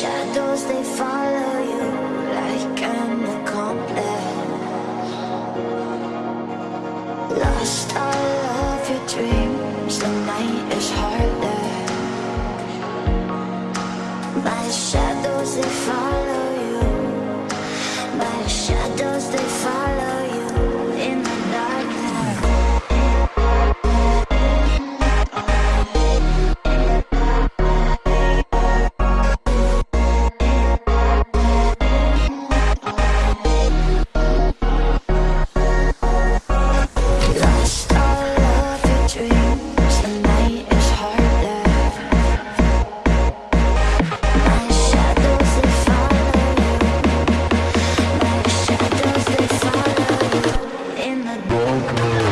shadows they follow in the